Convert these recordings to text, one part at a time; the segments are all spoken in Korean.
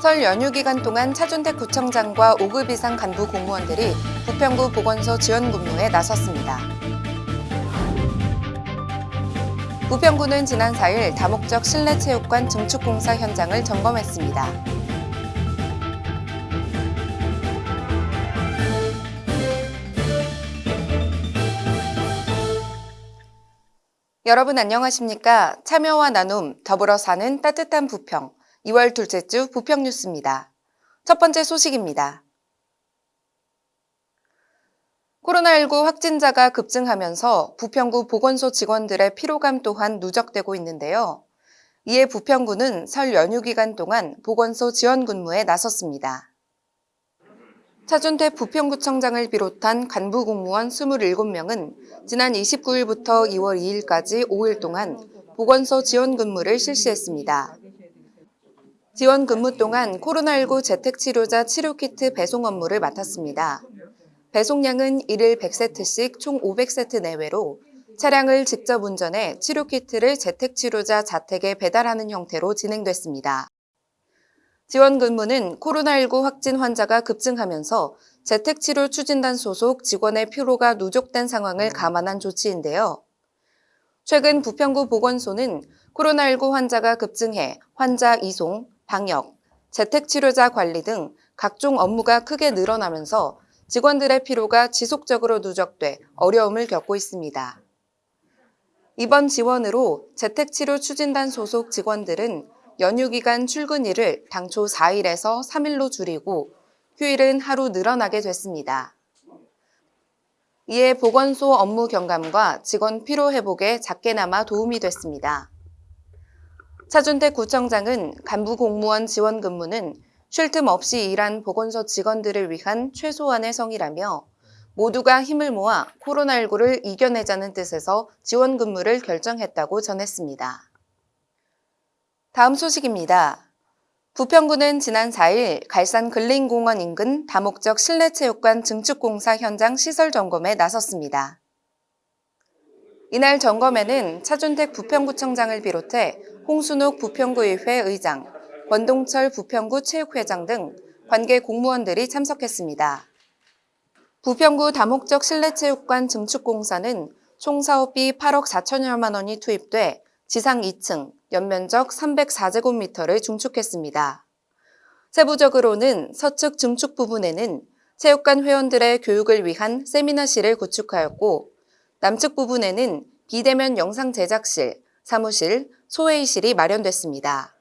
설 연휴 기간 동안 차준택 구청장과 5급 이상 간부 공무원들이 부평구 보건소 지원 근무에 나섰습니다. 부평구는 지난 4일 다목적 실내체육관 증축공사 현장을 점검했습니다. 여러분 안녕하십니까? 참여와 나눔, 더불어 사는 따뜻한 부평, 2월 둘째 주 부평 뉴스입니다. 첫 번째 소식입니다. 코로나19 확진자가 급증하면서 부평구 보건소 직원들의 피로감 또한 누적되고 있는데요. 이에 부평구는 설 연휴 기간 동안 보건소 지원 근무에 나섰습니다. 차준태 부평구청장을 비롯한 간부 공무원 27명은 지난 29일부터 2월 2일까지 5일 동안 보건소 지원 근무를 실시했습니다. 지원 근무 동안 코로나19 재택치료자 치료키트 배송 업무를 맡았습니다. 배송량은 1일 100세트씩 총 500세트 내외로 차량을 직접 운전해 치료키트를 재택치료자 자택에 배달하는 형태로 진행됐습니다. 지원 근무는 코로나19 확진 환자가 급증하면서 재택치료 추진단 소속 직원의 피로가 누적된 상황을 감안한 조치인데요. 최근 부평구 보건소는 코로나19 환자가 급증해 환자 이송, 방역, 재택치료자 관리 등 각종 업무가 크게 늘어나면서 직원들의 피로가 지속적으로 누적돼 어려움을 겪고 있습니다. 이번 지원으로 재택치료 추진단 소속 직원들은 연휴 기간 출근일을 당초 4일에서 3일로 줄이고 휴일은 하루 늘어나게 됐습니다. 이에 보건소 업무 경감과 직원 피로 회복에 작게나마 도움이 됐습니다. 차준택 구청장은 간부 공무원 지원 근무는 쉴 틈 없이 일한 보건소 직원들을 위한 최소한의 성이라며 모두가 힘을 모아 코로나19를 이겨내자는 뜻에서 지원 근무를 결정했다고 전했습니다. 다음 소식입니다. 부평구는 지난 4일 갈산 근린공원 인근 다목적 실내체육관 증축공사 현장 시설 점검에 나섰습니다. 이날 점검에는 차준택 부평구청장을 비롯해 홍순욱 부평구의회 의장, 권동철 부평구 체육회장 등 관계 공무원들이 참석했습니다. 부평구 다목적 실내체육관 증축공사는 총 사업비 8억 4천여만 원이 투입돼 지상 2층, 연면적 304제곱미터를 중축했습니다. 세부적으로는 서측 증축 부분에는 체육관 회원들의 교육을 위한 세미나실을 구축하였고 남측 부분에는 비대면 영상 제작실, 사무실, 소회의실이 마련됐습니다.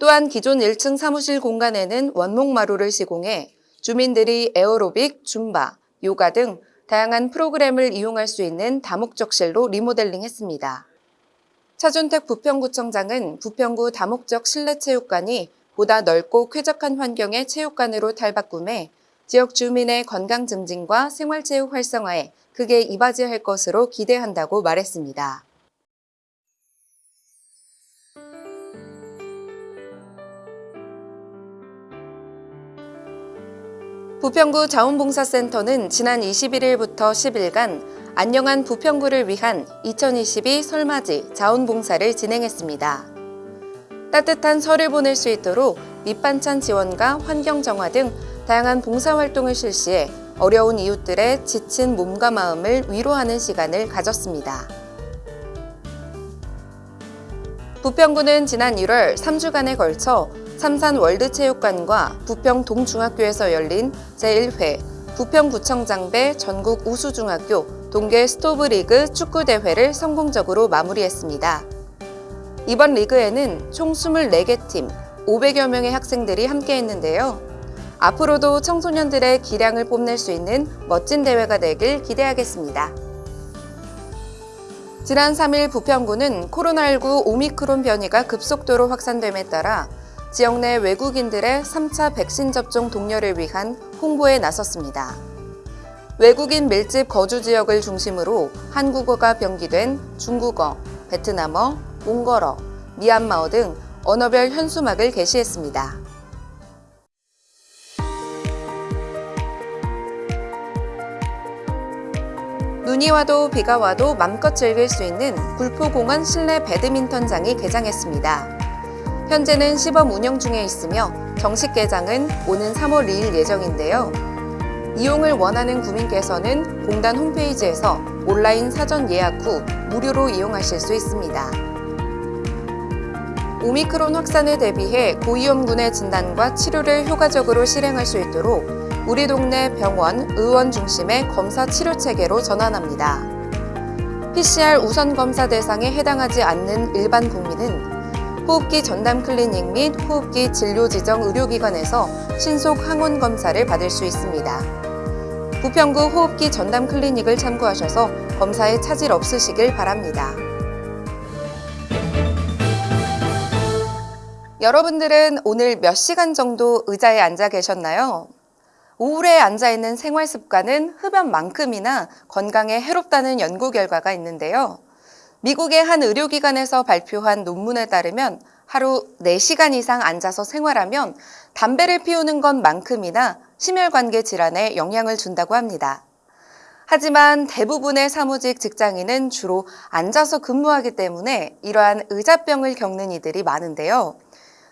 또한 기존 1층 사무실 공간에는 원목마루를 시공해 주민들이 에어로빅, 줌바, 요가 등 다양한 프로그램을 이용할 수 있는 다목적실로 리모델링했습니다. 차준택 부평구청장은 부평구 다목적 실내체육관이 보다 넓고 쾌적한 환경의 체육관으로 탈바꿈해 지역 주민의 건강 증진과 생활체육 활성화에 크게 이바지할 것으로 기대한다고 말했습니다. 부평구 자원봉사센터는 지난 21일부터 10일간 안녕한 부평구를 위한 2022 설맞이 자원봉사를 진행했습니다. 따뜻한 설을 보낼 수 있도록 밑반찬 지원과 환경 정화 등 다양한 봉사활동을 실시해 어려운 이웃들의 지친 몸과 마음을 위로하는 시간을 가졌습니다. 부평구는 지난 1월 3주간에 걸쳐 삼산 월드체육관과 부평 동중학교에서 열린 제1회 부평구청장배 전국 우수중학교 동계 스토브리그 축구대회를 성공적으로 마무리했습니다. 이번 리그에는 총 24개 팀, 500여 명의 학생들이 함께했는데요. 앞으로도 청소년들의 기량을 뽐낼 수 있는 멋진 대회가 되길 기대하겠습니다. 지난 3일 부평구는 코로나19 오미크론 변이가 급속도로 확산됨에 따라 지역 내 외국인들의 3차 백신 접종 독려를 위한 홍보에 나섰습니다. 외국인 밀집 거주 지역을 중심으로 한국어가 병기된 중국어, 베트남어, 몽골어, 미얀마어 등 언어별 현수막을 게시했습니다. 눈이 와도 비가 와도 맘껏 즐길 수 있는 불포공원 실내 배드민턴장이 개장했습니다. 현재는 시범 운영 중에 있으며 정식 개장은 오는 3월 2일 예정인데요. 이용을 원하는 구민께서는 공단 홈페이지에서 온라인 사전 예약 후 무료로 이용하실 수 있습니다. 오미크론 확산에 대비해 고위험군의 진단과 치료를 효과적으로 실행할 수 있도록 우리 동네 병원, 의원 중심의 검사 치료 체계로 전환합니다. PCR 우선 검사 대상에 해당하지 않는 일반 국민은 호흡기 전담 클리닉 및 호흡기 진료 지정 의료기관에서 신속 항원 검사를 받을 수 있습니다. 부평구 호흡기 전담 클리닉을 참고하셔서 검사에 차질 없으시길 바랍니다. 여러분들은 오늘 몇 시간 정도 의자에 앉아 계셨나요? 우울에 앉아 있는 생활 습관은 흡연만큼이나 건강에 해롭다는 연구 결과가 있는데요. 미국의 한 의료기관에서 발표한 논문에 따르면 하루 4시간 이상 앉아서 생활하면 담배를 피우는 것만큼이나 심혈관계 질환에 영향을 준다고 합니다. 하지만 대부분의 사무직 직장인은 주로 앉아서 근무하기 때문에 이러한 의자병을 겪는 이들이 많은데요.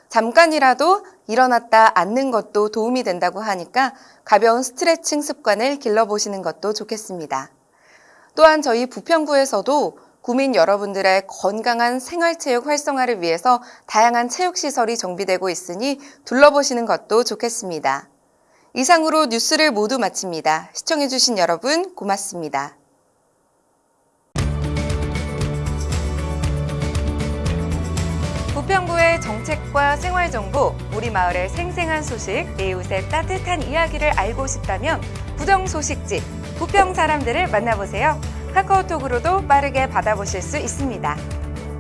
잠깐이라도 일어났다 앉는 것도 도움이 된다고 하니까 가벼운 스트레칭 습관을 길러보시는 것도 좋겠습니다. 또한 저희 부평구에서도 구민 여러분들의 건강한 생활체육 활성화를 위해서 다양한 체육시설이 정비되고 있으니 둘러보시는 것도 좋겠습니다. 이상으로 뉴스를 모두 마칩니다. 시청해주신 여러분 고맙습니다. 부평구의 정책과 생활정보, 우리 마을의 생생한 소식, 이웃의 따뜻한 이야기를 알고 싶다면 부정소식지, 부평 사람들을 만나보세요. 카카오톡으로도 빠르게 받아보실 수 있습니다.